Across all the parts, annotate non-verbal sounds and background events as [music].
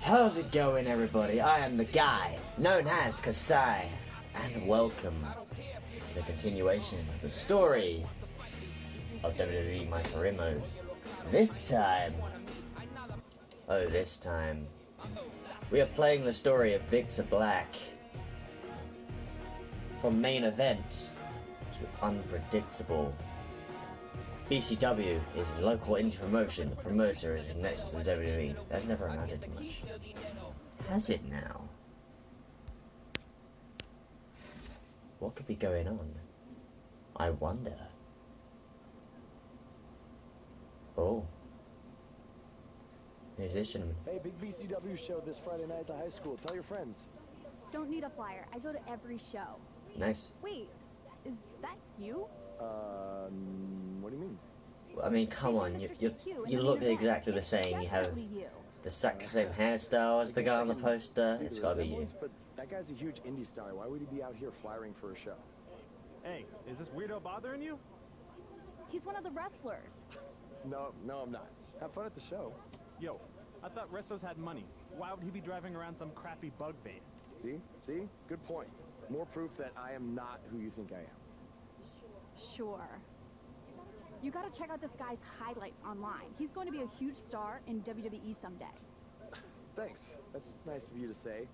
How's it going, everybody? I am the guy known as Kasai, and welcome to the continuation of the story of WWE My Career Mode. This time, oh, this time, we are playing the story of Victor Black. From main event to unpredictable. BCW is a local indie promotion. The promoter is next to the WWE. That's never amounted to much. Has it now? What could be going on? I wonder. Oh. Who's this gentleman? Hey, big BCW show this Friday night at the high school. Tell your friends. Don't need a flyer. I go to every show. Nice. Wait, is that you? Um, what do you mean? I mean, come on, you, you, you look exactly the same. You have the exact same hairstyle as the guy on the poster. It's gotta be you. But that guy's a huge indie star. Why would he be out here flying for a show? Hey, is this weirdo bothering you? He's one of the wrestlers. No, no, I'm not. Have fun at the show. Yo, I thought Restos had money. Why would he be driving around some crappy bug bait? See? See? Good point. More proof that I am not who you think I am. Sure. You gotta check out this guy's highlights online. He's going to be a huge star in WWE someday. Thanks. That's nice of you to say.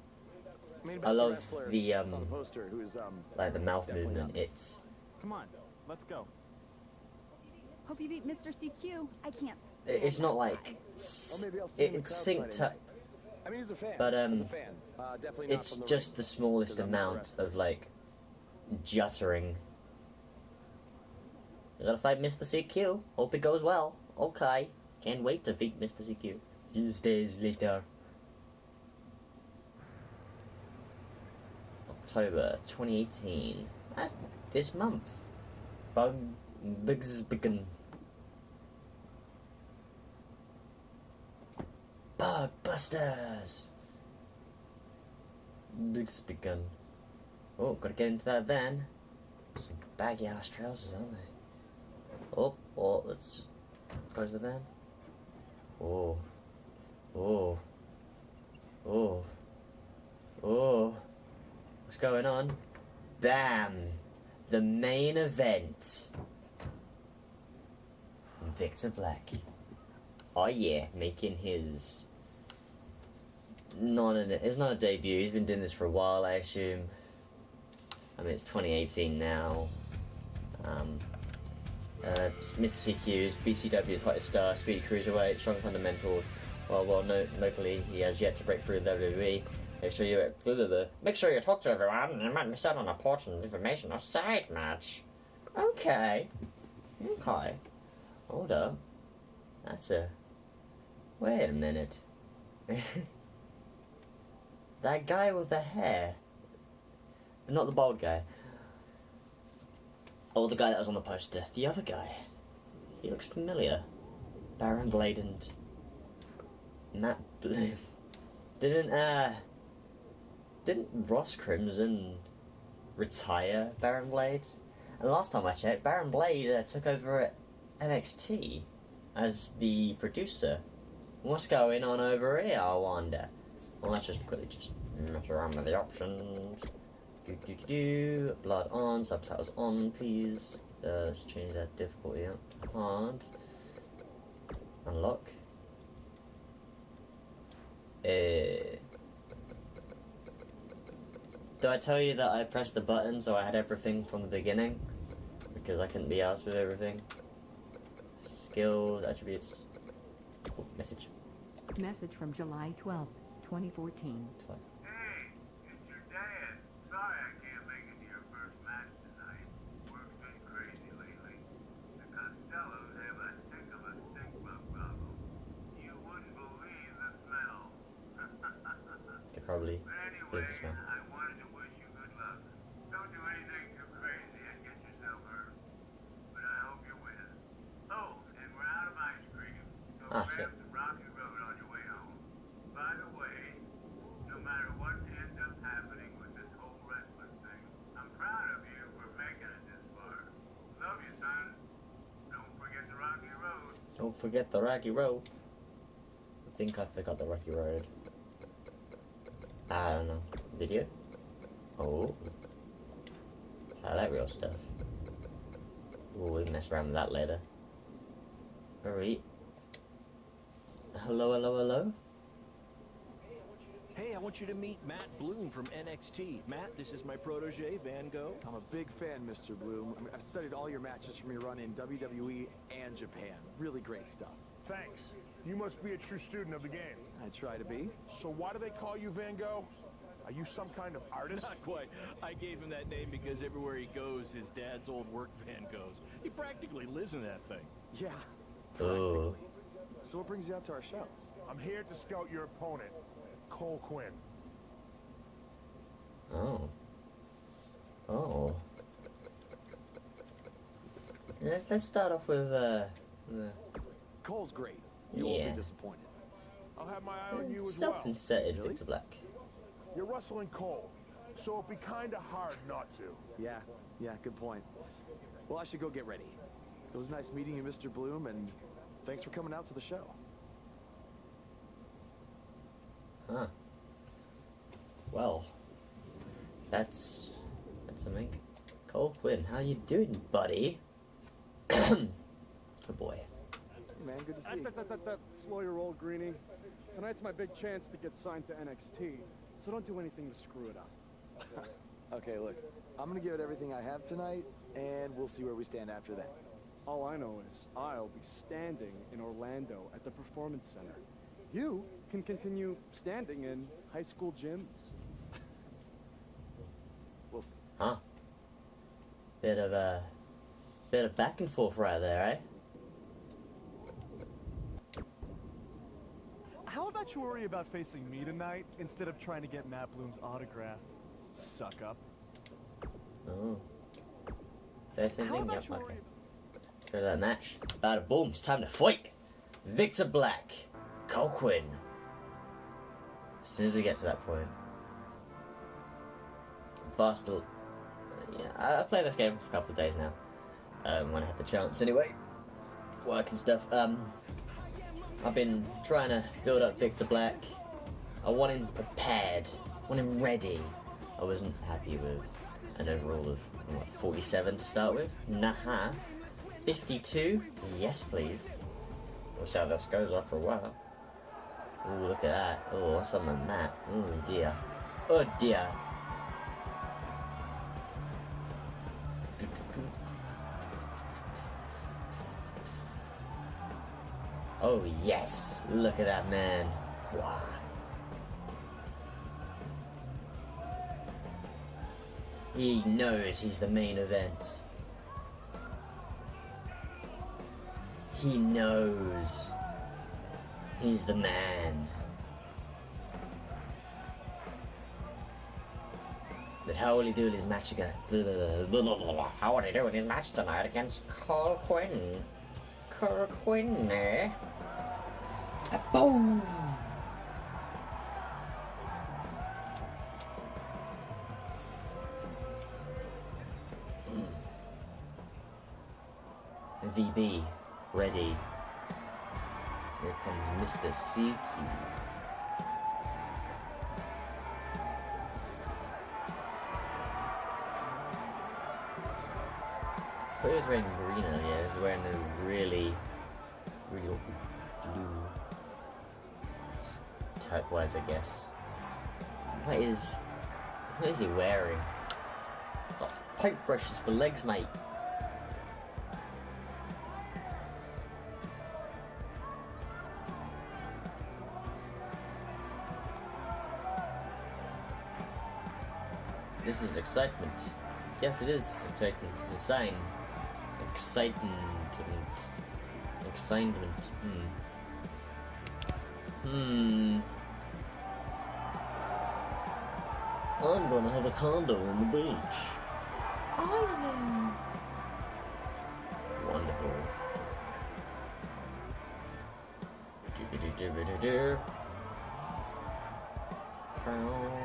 I love the, um, the poster who's um Like the mouth movement. not. It's Come on, let's go. Hope you beat Mr. CQ. I can't it's not like guy. Or maybe I'll see him in it's synced up. I mean, he's a fan. But, um, a fan. Uh, definitely not It's from the just ring. the smallest 'cause I'm not a amount of like juttering. You gotta fight Mr. CQ. Hope it goes well. Okay. Can't wait to beat Mr. CQ. These days later. October 2018. That's this month. Bug Bigs Begin. Bug Busters! Bigs Begin. Oh, gotta get into that van. Some baggy ass trousers, aren't they? Oh, let's just close it then. Oh, oh, oh, oh. What's going on? Bam! The main event. Victor Black. Oh yeah, making his not it's not a debut. He's been doing this for a while, I assume. I mean, it's 2018 now. Um, uh, Mr. CQ's BCW's hottest star, speedy cruiserweight, strong fundamentals. While well known locally, he has yet to break through the WWE. Make sure you blah, blah, blah. make sure you talk to everyone. and You might miss out on important information or side match. Okay, okay. Hold up. That's a. Wait a minute. [laughs] that guy with the hair. Not the bald guy. Oh, the guy that was on the poster. The other guy. He looks familiar. Baron Blade and Matt Bloom. [laughs] Didn't uh didn't Ross Crimson retire Baron Blade? And last time I checked, Baron Blade uh, took over at NXT as the producer. What's going on over here, I wonder? Well, let's just quickly just mess around with the options. Do, do, do, do. Blood on, subtitles on, please. Uh, let's change that difficulty up. Hard. Unlock. eh do I tell you that I pressed the button so I had everything from the beginning? Because I couldn't be asked with everything. Skills, attributes. Oh, message. Message from July 12th, 2014. 12. Ah, you, son. Don't forget the Rocky Road. Don't forget the Rocky Road. I think I forgot the Rocky Road. I don't know. Video? Oh. I like real stuff. Ooh, we can mess around with that later. Alright. Hello, hello, hello? Hey, I want you to meet Matt Bloom from NXT. Matt, this is my protege, Van Gogh. I'm a big fan, Mr. Bloom. I mean, I've studied all your matches from your run in WWE and Japan. Really great stuff. Thanks. You must be a true student of the game. I try to be. So why do they call you Van Gogh? Are you some kind of artist? Not quite. I gave him that name because everywhere he goes, his dad's old work van goes. He practically lives in that thing. Yeah. Ooh. So what brings you out to our show? I'm here to scout your opponent, Cole Quinn. Oh. Oh. Let's let's start off with uh the Cole's great. You won't be disappointed. I'll have my eye on you as well. self-inserted Really? Victor Black. You're wrestling Cole, so it'd be kinda hard not to. Yeah, yeah, good point. Well, I should go get ready. It was nice meeting you, Mr. Bloom, and thanks for coming out to the show. Huh. Well, that's that's something. Cole Quinn, how you doing, buddy? [clears throat] oh boy. Hey, man, good to see you. that, that, that, that, slow your roll, Greenie. Tonight's my big chance to get signed to NXT, so don't do anything to screw it up. [laughs] Okay, look, I'm gonna give it everything I have tonight, and we'll see where we stand after that. All I know is I'll be standing in Orlando at the Performance Center. You can continue standing in high school gyms. We'll see. Huh. Bit of a bit of back and forth right there, eh? How about you worry about facing me tonight instead of trying to get Matt Bloom's autograph? Suck up. Oh. Say the same How thing, about yep, you okay. That match. Bada boom, it's time to fight! Victor Black, Cole Quinn. As soon as we get to that point. fastel Yeah, I I played this game for a couple of days now. Um, when I had the chance, anyway. Work and stuff. Um, I've been trying to build up Victor Black. I want him prepared. I want him ready. I wasn't happy with an overall of what, 47 to start with. Nah. 52? Yes, please. We'll see how this goes after a while. Ooh, look at that. Oh, what's on the map? Oh dear. Oh dear. Oh yes, look at that man. Wow. He knows he's the main event. He knows he's the man. But how will he do in his match again? [laughs] How will he do his match tonight against Carl Quinn? Carl Quinn, eh? A boom! VB, ready. Here comes Mr. CQ. Thought he was wearing green earlier. He was wearing a really, really awkward blue. Turquoise, I guess. What is. What is he wearing? Got paint brushes for legs, mate. Yes, it is excitement. It's a sign. Excitement. Excitement. Hmm. Hmm. I'm gonna have a condo on the beach. I know. Wonderful. Do-do-do-do-do-do. Keep an eye on how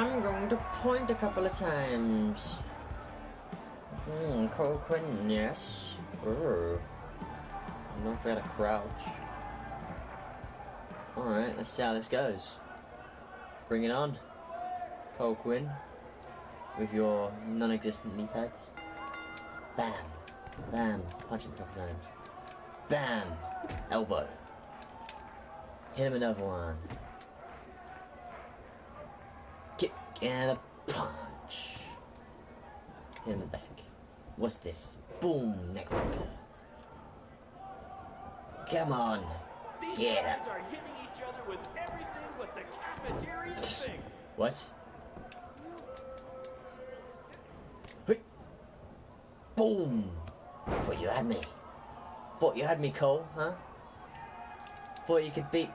I'm going to point a couple of times. Hmm, Cole Quinn, yes. Ooh. Don't forget to crouch. Alright, let's see how this goes. Bring it on. Cole Quinn. With your non-existent knee pads. Bam. Bam. Punch him a couple times. Bam. Elbow. Hit him another one. Kick and a punch. In the back. What's this? Boom. Neckbreaker. Come on. These Get up. are hitting each other with everything but the cafeteria thing. What? Hey. Boom! Thought you had me. Thought you had me, Cole, huh? Thought you could beat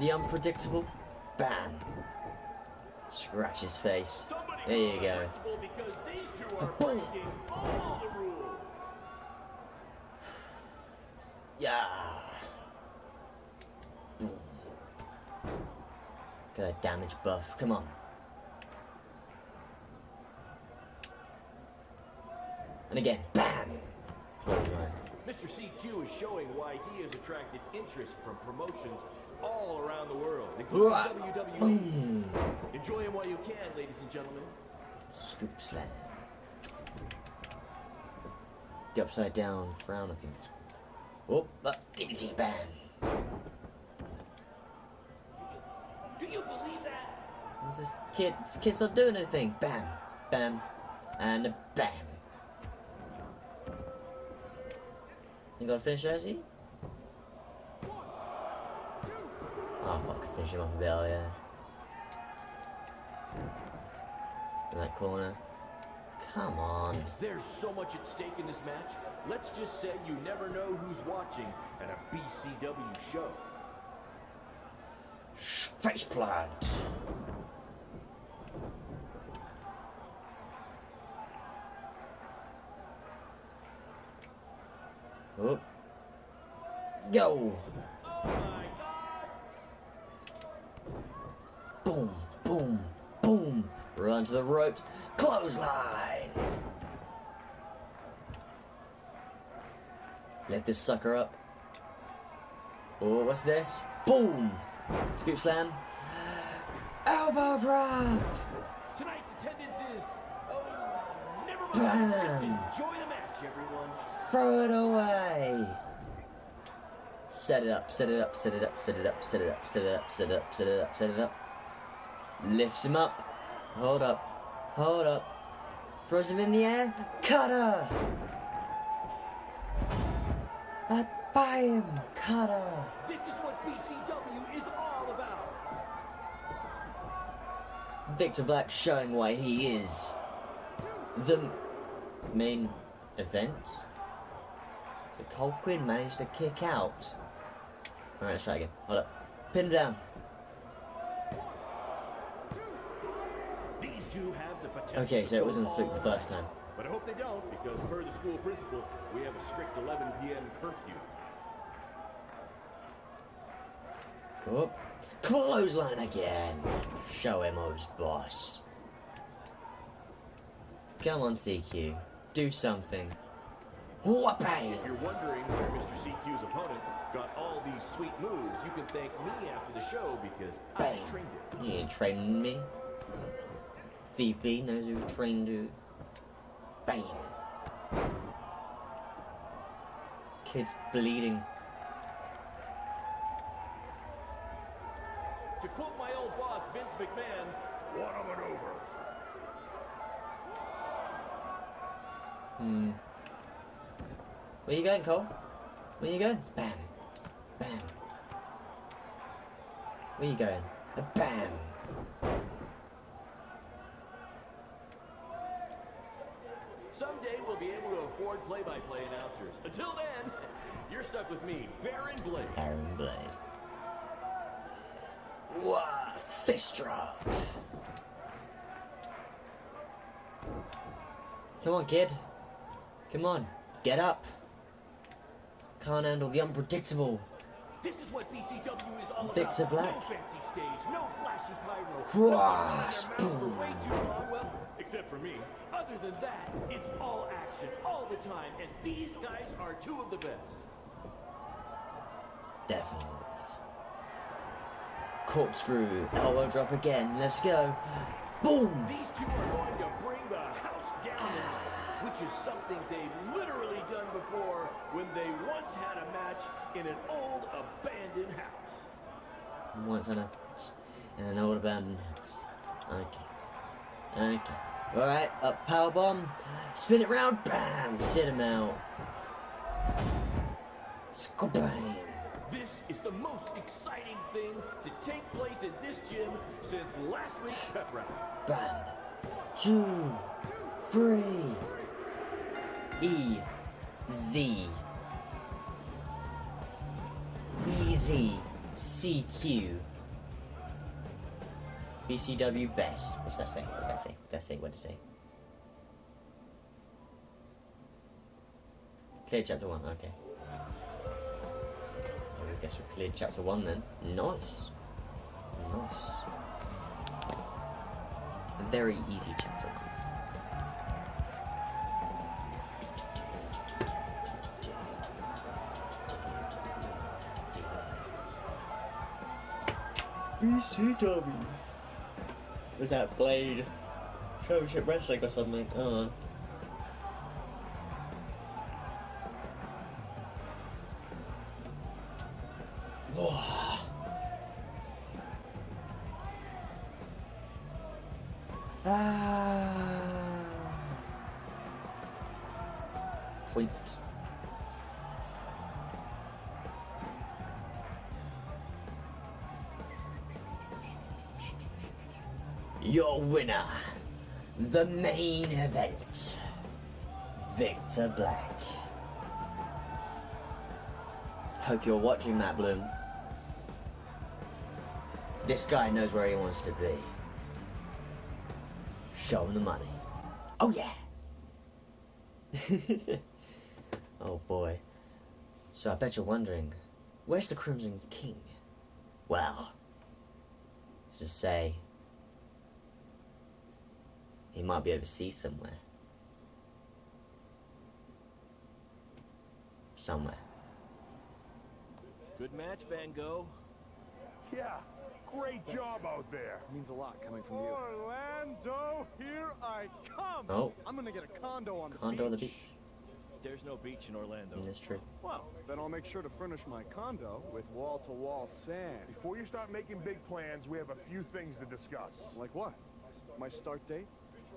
the unpredictable? Bam! Scratch his face. There you go. Boom. Yeah! Boom. Got a damage buff. Come on. And again, bam! Mr. CQ is showing why he has attracted interest from promotions all around the world, including. WWE. Boom! Enjoy him while you can, ladies and gentlemen. Scoop slam. The upside down frown, I think. Oh, uh, dignity bam. Do you believe that? What's this kid? This kid's not doing anything. Bam, bam, and a bam. You to finish there, is he? Oh, fuck, I finish him off a bit, yeah. In that corner. Come on. There's so much at stake in this match. Let's just say you never know who's watching at a BCW show. Face plant. Oh. Go. Oh my god! Boom, boom, boom. Run to the ropes. Clothesline. Lift this sucker up. Oh, what's this? Boom. Scoop slam. Elbow drop. Tonight's attendance is. Oh, never mind. Bam. Enjoy the match, everyone. Throw it away. Set it up, set it up, set it up, set it up, set it up, set it up, set it up, set it up, set it up. Lifts him up. Hold up. Hold up. Throws him in the air. Cutter. Uh, buy him. Cutter. This is what BCW is all about. Victor Black showing why he is the main event. So Cole Quinn managed to kick out. Alright, let's try again. Hold up. Pin him down. Two have the potential. Okay, so it wasn't a the first time. But I hope they don't, because per the school principal, we have a strict 11 p.m. curfew. Oh. Clothesline again. Show him who's boss. Come on, CQ. Do something. Whooping! If you're wondering where Mr. CQ's opponent got all these sweet moves, you can thank me after the show because I trained it. You ain't training me. VP knows who trained who. Bam. Kid's bleeding. To quote my old boss, Vince McMahon, what a maneuver. Hmm. Where you going, Cole? Where you going? Bam. Bam. Where you going? A bam. Someday we'll be able to afford play-by-play announcers. Until then, [laughs] you're stuck with me, Baron Blade. Aaron Blade. Wah! Fist drop. Come on, kid. Come on. Get up. Can't handle the unpredictable. This is what BCW is all Victor about. Black. No fancy stage, no flashy pyro. Whoosh, except for me. Other than that, it's all action, all the time, and these guys are two of the best. Definitely the best. Corkscrew, elbow drop again. Let's go. Boom. These two are going to bring the house down tonight, which is something they've literally done before when they once had a match in an old abandoned house. Once on a in an old abandoned house. Okay. Okay. Alright, up power bomb. Spin it round. Bam. Sit him out. Skabam. This is the most exciting thing to take place in this gym since last week's pep round. Bam. Two. Three. E. Z. Easy. CQ. BCW best. What's that say? What did that say? That say? What did it say? Clear chapter one, okay. I guess we cleared chapter one then. Nice. Nice. A very easy chapter one. BCW. Was that Blade Championship Wrestling or something? Oh. Winner, the main event, Victor Black. Hope you're watching, Matt Bloom. This guy knows where he wants to be. Show him the money. Oh, yeah! [laughs] oh, boy. So I bet you're wondering, where's the Crimson King? Well, just say he might be overseas somewhere. Somewhere. Good match, Van Gogh. Yeah, great job out there. means a lot coming from you. Orlando, here I come! Oh. I'm gonna get a condo on the beach. Condo on the beach. beach. There's no beach in Orlando. That's true. Well, then I'll make sure to furnish my condo with wall-to-wall sand. Before you start making big plans, we have a few things to discuss. Like what? My start date?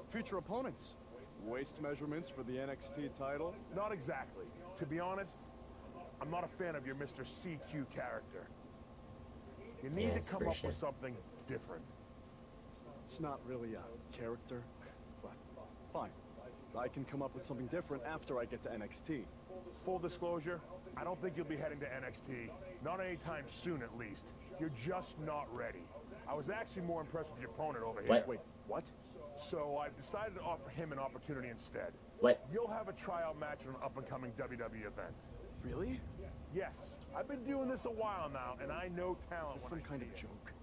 Future opponents? Waist measurements for the NXT title? Not exactly. To be honest, I'm not a fan of your Mr. CQ character. You need Yeah, to come up with something different. It's not really a character, but fine. I can come up with something different after I get to NXT. Full disclosure, I don't think you'll be heading to NXT. Not anytime soon, at least. You're just not ready. I was actually more impressed with your opponent over here. What? Wait, what? So I've decided to offer him an opportunity instead. What? You'll have a tryout match at an up-and-coming WWE event. Really? Yes, I've been doing this a while now, and I know talent Is this some I kind of it. joke?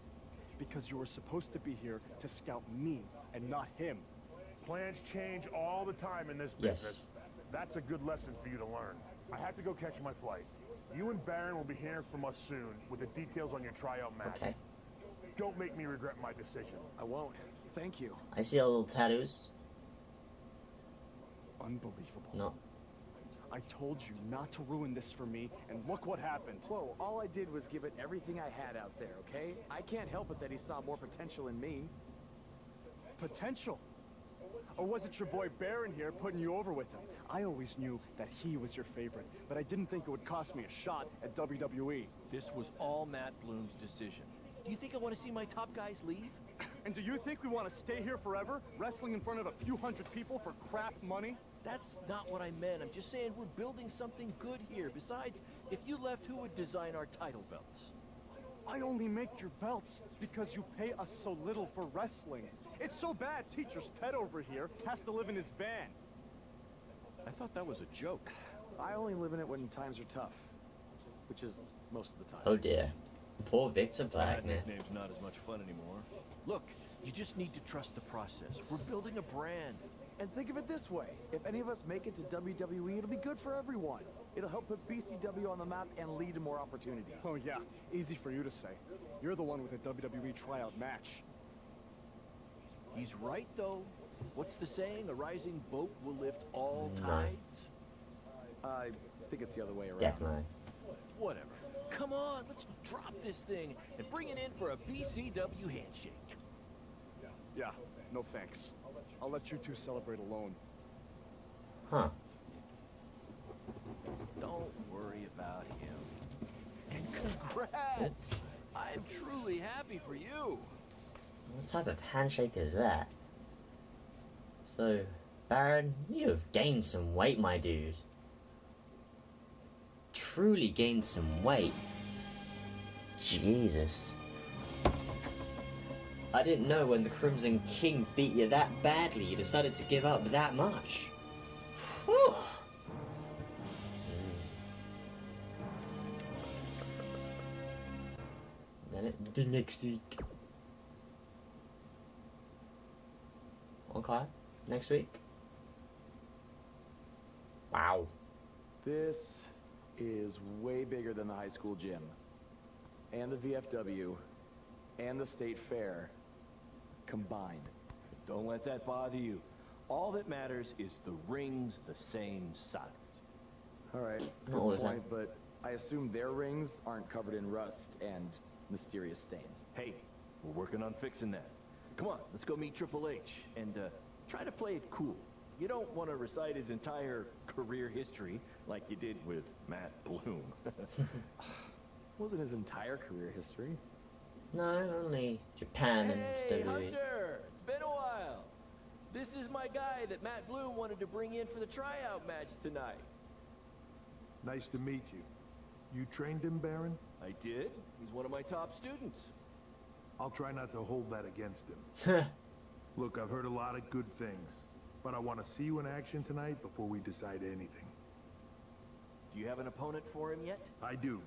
Because you were supposed to be here to scout me and not him. Plans change all the time in this Yes. business. That's a good lesson for you to learn. I have to go catch my flight. You and Baron will be hearing from us soon with the details on your tryout match. Okay. Don't make me regret my decision. I won't. Thank you. I see all little tattoos. Unbelievable. No. I told you not to ruin this for me, and look what happened. Whoa, all I did was give it everything I had out there, okay? I can't help it that he saw more potential in me. Potential. Or was it your boy Baron here putting you over with him? I always knew that he was your favorite, but I didn't think it would cost me a shot at. WWE. This was all Matt Bloom's decision. Do you think I want to see my top guys leave? And do you think we want to stay here forever, wrestling in front of a few hundred people for crap money? That's not what I meant. I'm just saying we're building something good here. Besides, if you left, who would design our title belts? I only make your belts because you pay us so little for wrestling. It's so bad teacher's pet over here has to live in his van. I thought that was a joke. [sighs] I only live in it when times are tough. Which is most of the time. Oh dear. Poor Victor Black, That man. nickname's not as much fun anymore. Look, you just need to trust the process. We're building a brand. And think of it this way: if any of us make it to WWE, it'll be good for everyone. It'll help put BCW on the map and lead to more opportunities. Oh yeah, easy for you to say. You're the one with a WWE tryout match. He's right, though. What's the saying? A rising boat will lift all No. tides? I think it's the other way around. Definitely. Whatever. Come on, let's drop this thing and bring it in for a BCW handshake. Yeah, no thanks. I'll let you two celebrate alone. Huh. Don't worry about him. And congrats! I'm truly happy for you. What type of handshake is that? So, Baron, you have gained some weight, my dude. Truly gained some weight. Jesus. I didn't know when the Crimson King beat you that badly, you decided to give up that much. Whew. Then it, the next week. Okay. Next week. Wow. This is way bigger than the high school gym, and the VFW, and the state fair combined. Don't let that bother you. All that matters is the ring's the same size. All right, Not good the time. point, but I assume their rings aren't covered in rust and mysterious stains. Hey, we're working on fixing that. Come on, let's go meet Triple H and uh, try to play it cool. You don't want to recite his entire career history like you did with Matt Bloom. [laughs] Wasn't his entire career history. No, only Japan hey, and WWE. Hunter! It's been a while. This is my guy that Matt Bloom wanted to bring in for the tryout match tonight. Nice to meet you. You trained him, Baron? I did. He's one of my top students. I'll try not to hold that against him. [laughs] Look, I've heard a lot of good things, but I want to see you in action tonight before we decide anything. Do you have an opponent for him yet? I do.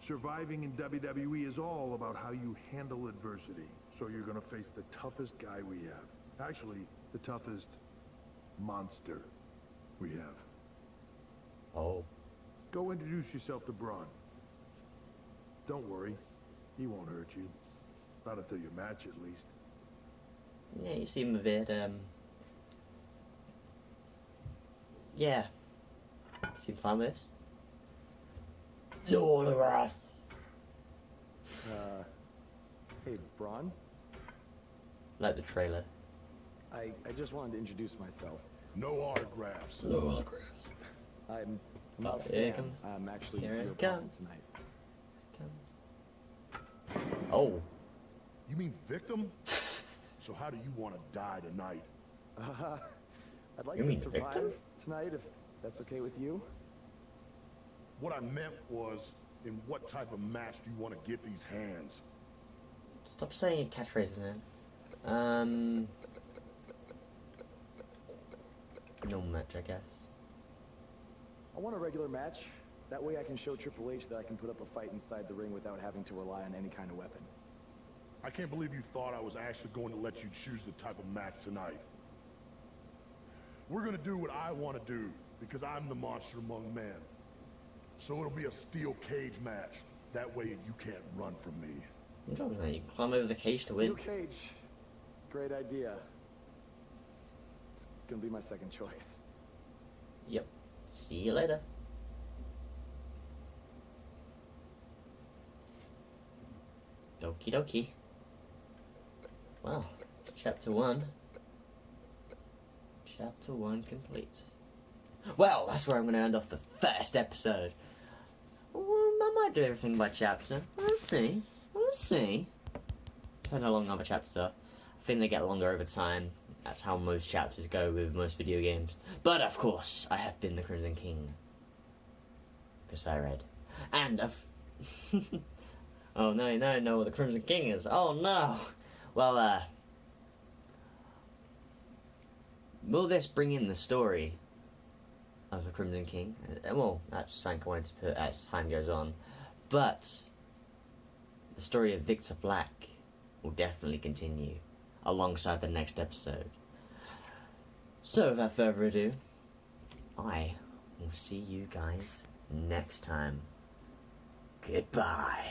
Surviving in WWE is all about how you handle adversity. So you're gonna face the toughest guy we have. Actually, the toughest monster we have. oh. Go introduce yourself to Braun. Don't worry, he won't hurt you. Not until your match, at least. Yeah, you seem a bit, um... Yeah. Seem fine with this? No, the wrath. Uh, hey, Braun. Like the trailer. I, I just wanted to introduce myself. No autographs. No autographs. I'm, I'm Oh, not a fan. I'm actually Here your it opponent comes. tonight. Oh. You mean victim? [laughs] so how do you want to die tonight? Uh, I'd like You to mean survive victim? tonight, if that's okay with you. What I meant was, in what type of match do you want to get these hands? Stop saying catchphrases, man. Um... Normal match, I guess. I want a regular match. That way I can show Triple H that I can put up a fight inside the ring without having to rely on any kind of weapon. I can't believe you thought I was actually going to let you choose the type of match tonight. We're going to do what I want to do, because I'm the monster among men. So it'll be a steel cage match. That way you can't run from me. I'm talking about you climb over the cage to Steel win. cage. Great idea. It's gonna be my second choice. Yep. See you later. Doki doki. Well, chapter one. Chapter one complete. Well, that's where I'm going to end off the first episode. Well, I might do everything by chapter. We'll see. We'll see. Depends how long other chapters are. I think they get longer over time. That's how most chapters go with most video games. But of course, I have been the Crimson King. Because I read. And I've. [laughs] oh no, you don't know what the Crimson King is. Oh no! Well, uh. Will this bring in the story? Of the Crimson King. Uh, well, that's something I wanted to put as time goes on. But the story of Victor Black will definitely continue alongside the next episode. So, without further ado, I will see you guys next time. Goodbye.